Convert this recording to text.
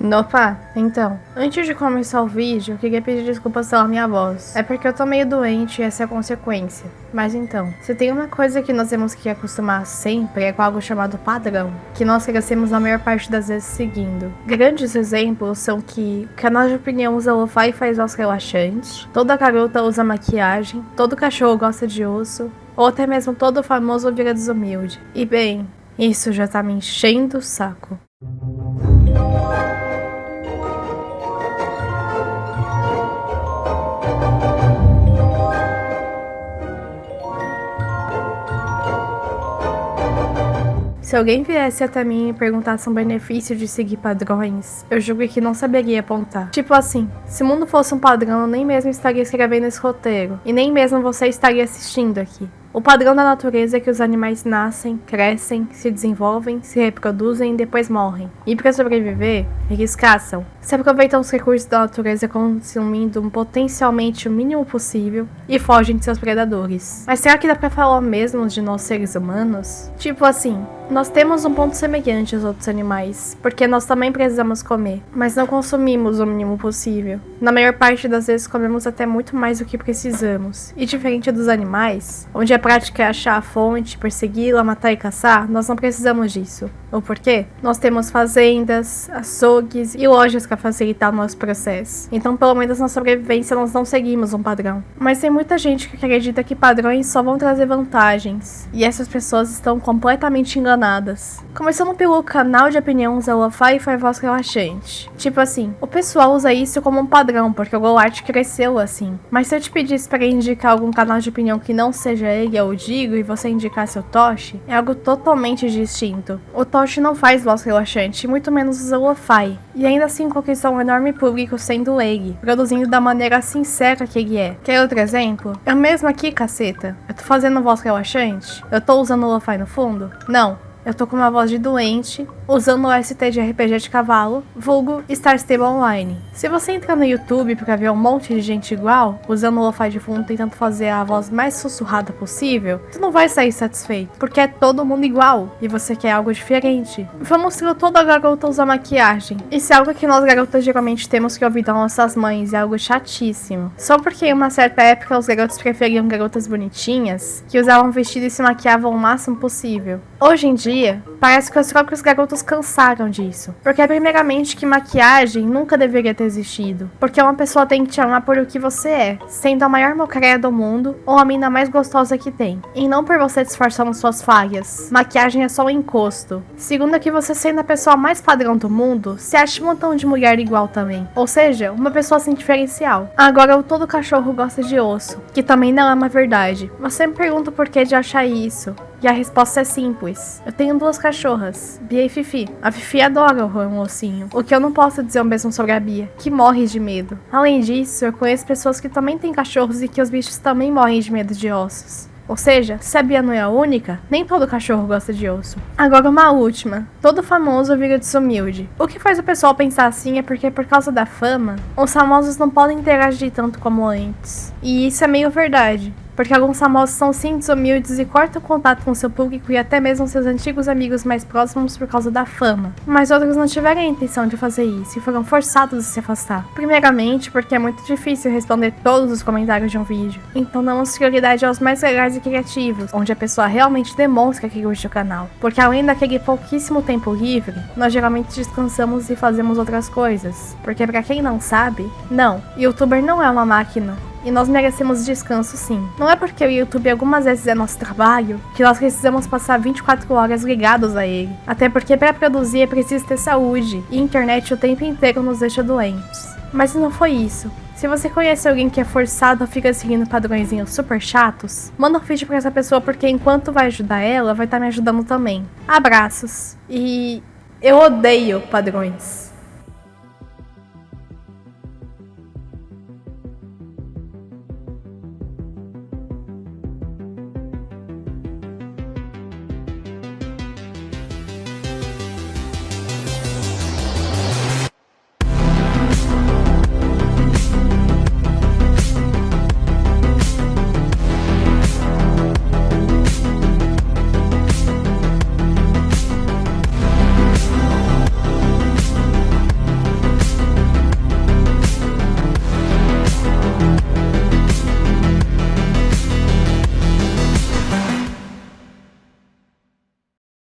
Opa, então, antes de começar o vídeo, eu queria pedir desculpas pela minha voz. É porque eu tô meio doente e essa é a consequência. Mas então, se tem uma coisa que nós temos que acostumar sempre é com algo chamado padrão, que nós crescemos a maior parte das vezes seguindo. Grandes exemplos são que canal de opinião usa lo-fi e faz voz relaxante, toda garota usa maquiagem, todo cachorro gosta de osso, ou até mesmo todo famoso vira desumilde. E bem, isso já tá me enchendo o saco. Se alguém viesse até mim e perguntasse um benefício de seguir padrões, eu julgo que não saberia apontar. Tipo assim, se o mundo fosse um padrão, eu nem mesmo estaria escrevendo esse roteiro, e nem mesmo você estaria assistindo aqui. O padrão da natureza é que os animais nascem, crescem, se desenvolvem, se reproduzem e depois morrem. E para sobreviver, eles caçam. Se aproveitam os recursos da natureza consumindo potencialmente o mínimo possível e fogem de seus predadores. Mas será que dá pra falar mesmo de nós seres humanos? Tipo assim, nós temos um ponto semelhante aos outros animais, porque nós também precisamos comer, mas não consumimos o mínimo possível. Na maior parte das vezes comemos até muito mais do que precisamos. E diferente dos animais, onde a prática é achar a fonte, persegui-la, matar e caçar, nós não precisamos disso. O porquê? Nós temos fazendas, açougues e lojas para facilitar o nosso processo. Então, pelo menos na sobrevivência, nós não seguimos um padrão. Mas tem muita gente que acredita que padrões só vão trazer vantagens. E essas pessoas estão completamente enganadas. Começando pelo canal de opinião usa lo-fi e voz relaxante. Tipo assim, o pessoal usa isso como um padrão, porque o GoArt cresceu assim. Mas se eu te pedisse para indicar algum canal de opinião que não seja ele, eu digo, e você indicasse o Toshi, é algo totalmente distinto. O Toshi não faz voz relaxante, muito menos usa lo-fi. E ainda assim conquistou um enorme público sendo ele, produzindo da maneira sincera que ele é. Quer outro exemplo? Eu mesmo aqui, caceta. Eu tô fazendo voz relaxante? Eu tô usando lo-fi no fundo? Não, eu tô com uma voz de doente, usando o ST de RPG de cavalo, vulgo Star Stable Online. Se você entrar no YouTube pra ver um monte de gente igual, usando o lo-fi de fundo tentando fazer a voz mais sussurrada possível, tu não vai sair satisfeito, porque é todo mundo igual, e você quer algo diferente. Vamos ter toda garota usar maquiagem. Isso é algo que nós garotas geralmente temos que ouvir das nossas mães, é algo chatíssimo. Só porque em uma certa época os garotos preferiam garotas bonitinhas, que usavam vestido e se maquiavam o máximo possível. Hoje em dia, parece que os próprios garotos cansaram disso. Porque, primeiramente, que maquiagem nunca deveria ter existido. Porque uma pessoa tem que te amar por o que você é, sendo a maior mocréia do mundo ou a mina mais gostosa que tem. E não por você disfarçando suas falhas. Maquiagem é só um encosto. Segundo, que você sendo a pessoa mais padrão do mundo, se acha um montão de mulher igual também. Ou seja, uma pessoa sem diferencial. Agora, o todo cachorro gosta de osso, que também não é uma verdade. Você me pergunta por que de achar isso. E a resposta é simples. Eu tenho duas cachorras, Bia e Fifi. A Fifi adora o um ossinho, o que eu não posso dizer o mesmo sobre a Bia, que morre de medo. Além disso, eu conheço pessoas que também têm cachorros e que os bichos também morrem de medo de ossos. Ou seja, se a Bia não é a única, nem todo cachorro gosta de osso. Agora uma última. Todo famoso vira desumilde. O que faz o pessoal pensar assim é porque por causa da fama, os famosos não podem interagir tanto como antes. E isso é meio verdade porque alguns famosos são sim desumildes e cortam contato com seu público e até mesmo seus antigos amigos mais próximos por causa da fama. Mas outros não tiveram a intenção de fazer isso e foram forçados a se afastar. Primeiramente, porque é muito difícil responder todos os comentários de um vídeo, então damos prioridade aos mais legais e criativos, onde a pessoa realmente demonstra que curte o canal. Porque além daquele pouquíssimo tempo livre, nós geralmente descansamos e fazemos outras coisas. Porque para quem não sabe, não, youtuber não é uma máquina, e nós merecemos descanso sim. Não é porque o YouTube algumas vezes é nosso trabalho que nós precisamos passar 24 horas ligados a ele. Até porque para produzir é preciso ter saúde e internet o tempo inteiro nos deixa doentes. Mas não foi isso. Se você conhece alguém que é forçado ou fica seguindo padrõezinhos super chatos, manda um vídeo pra essa pessoa porque enquanto vai ajudar ela, vai estar tá me ajudando também. Abraços. E eu odeio padrões.